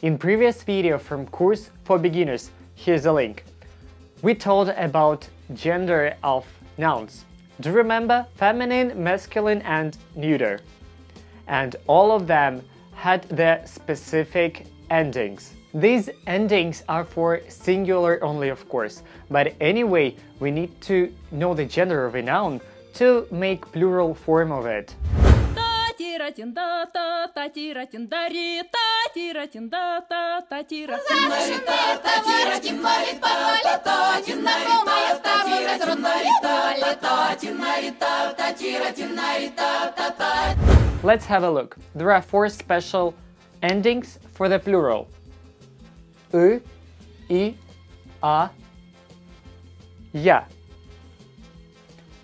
In previous video from course for beginners, here's a link. We told about gender of nouns. Do you remember feminine, masculine and neuter? And all of them had their specific endings. These endings are for singular only of course, but anyway we need to know the gender of a noun to make plural form of it. Let's have a look. There are four special endings for the plural. Y, I, A, Ya.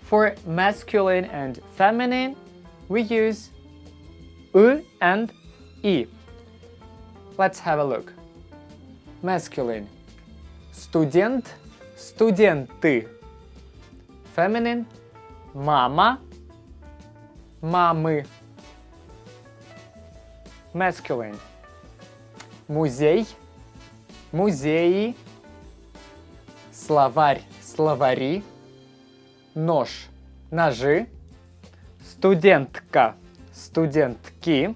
For masculine and feminine, we use U and I. Let's have a look. Masculine. Студент, студенты. Feminine. Мама, мамы. Masculine. Музей, музеи. Словарь, словари. Нож, ножи. Студентка, студентки.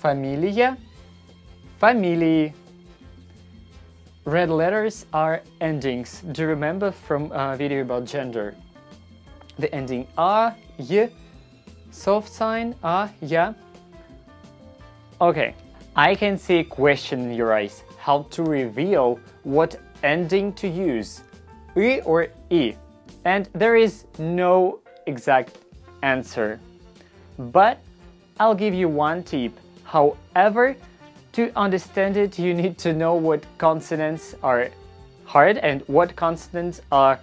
Фамилия, фамилии. Red letters are endings. Do you remember from a video about gender? The ending a, y, soft sign a, ya. Okay, I can see a question in your eyes. How to reveal what ending to use, y or i? And there is no exact answer. But I'll give you one tip. However, to understand it, you need to know what consonants are hard and what consonants are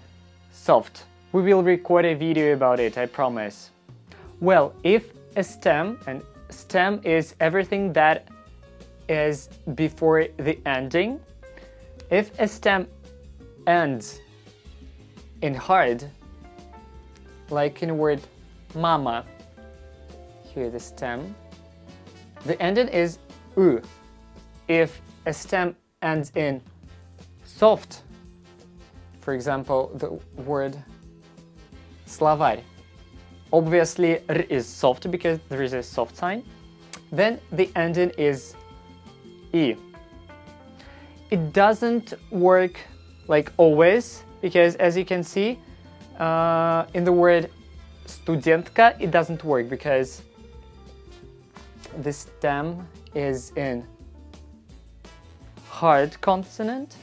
soft. We will record a video about it, I promise. Well, if a stem, and stem is everything that is before the ending, if a stem ends in hard, like in the word mama, here the stem, the ending is u. If a stem ends in soft, for example, the word словарь, obviously r is soft because there is a soft sign, then the ending is e. It doesn't work like always because as you can see uh, in the word студентка it doesn't work because the stem is in hard consonant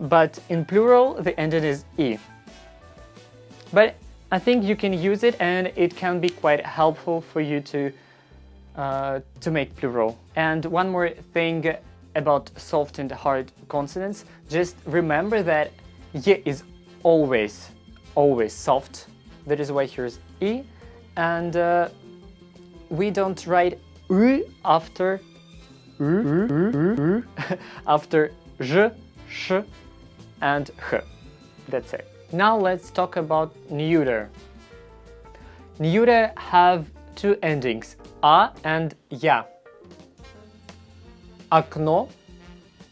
but in plural the ending is e. But I think you can use it and it can be quite helpful for you to uh, to make plural. And one more thing about soft and hard consonants, just remember that y is always, always soft. That is why here's e. And uh, we don't write u after after j, sh, and h. That's it. Now let's talk about neuter. Neuter have two endings, a and я. Окно,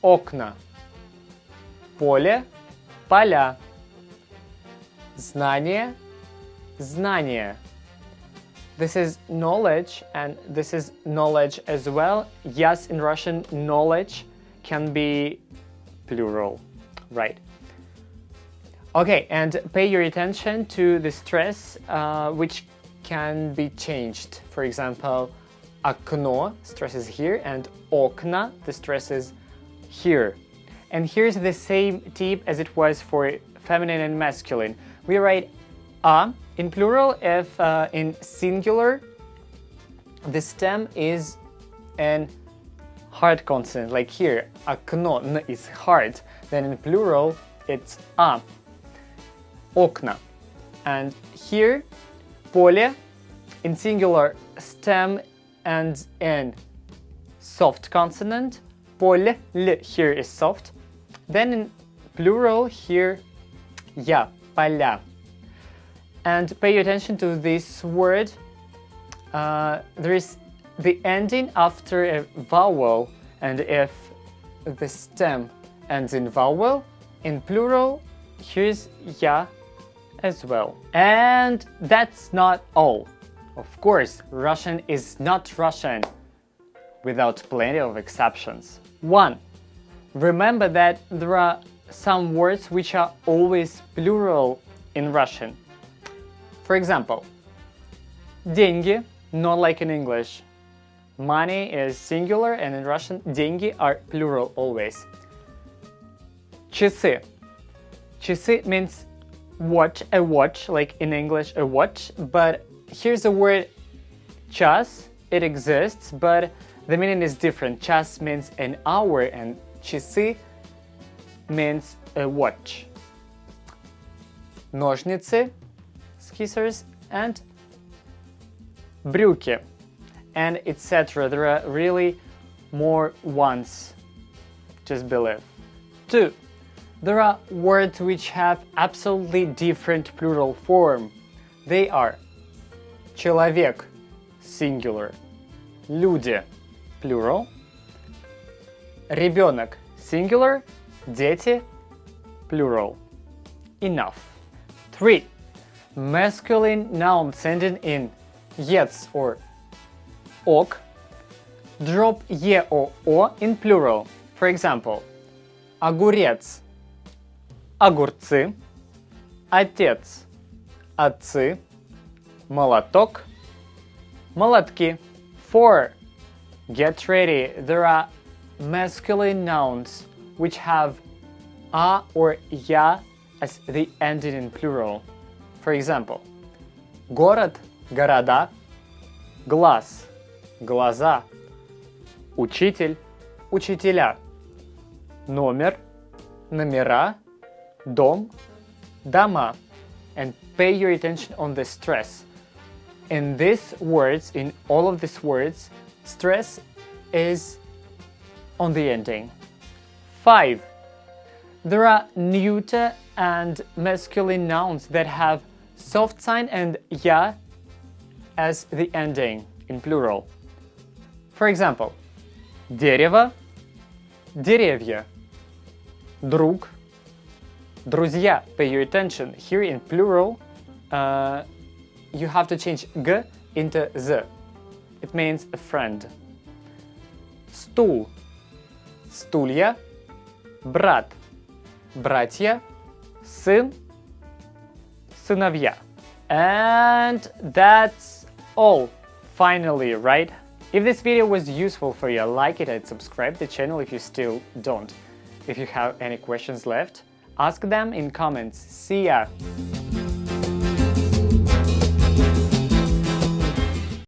окна. Поле, поля. Знание, знания. This is knowledge and this is knowledge as well. Yes, in Russian, knowledge can be plural, right? Okay, and pay your attention to the stress uh, which can be changed. For example, окно, stress is here, and окна, the stress is here. And here's the same tip as it was for feminine and masculine. We write a in plural if uh, in singular the stem is an hard consonant, like here, окно, n is hard. Then in plural it's a, окна. And here, поле, in singular stem ends in soft consonant, поле, l here is soft. Then in plural here, я, поля. And pay attention to this word. Uh, there is the ending after a vowel and if the stem ends in vowel, in plural, here's ya as well. And that's not all. Of course, Russian is not Russian without plenty of exceptions. 1. Remember that there are some words which are always plural in Russian. For example, деньги, not like in English. Money is singular and in Russian деньги are plural always. Часы. Часы means watch, a watch, like in English a watch, but here's the word час, it exists, but the meaning is different. Час means an hour and часы means a watch. Ножницы, scissors, and брюки, and etc. There are really more ones, just believe. 2. There are words which have absolutely different plural form. They are человек, singular, люди, plural, ребенок, singular, дети, plural. Enough. 3. Masculine nouns ending in ец or ок drop е or о in plural. For example, огурец, огурцы, отец, отцы, молоток, молотки. 4. Get ready. There are masculine nouns which have a or я as the ending in plural. For example, город, города, глаз, глаза, учитель, учителя, номер, номера, дом, дома. And pay your attention on the stress. In these words, in all of these words, stress is on the ending. 5. There are neuter and masculine nouns that have soft sign and ya as the ending in plural. For example, дерево, деревья, друг, друзья. Pay your attention. Here in plural, uh, you have to change g into z. It means a friend. Стул, стулья, брат, братья, сын, сыновья. And that's all, finally, right? If this video was useful for you, like it and subscribe the channel if you still don't. If you have any questions left, ask them in comments. See ya!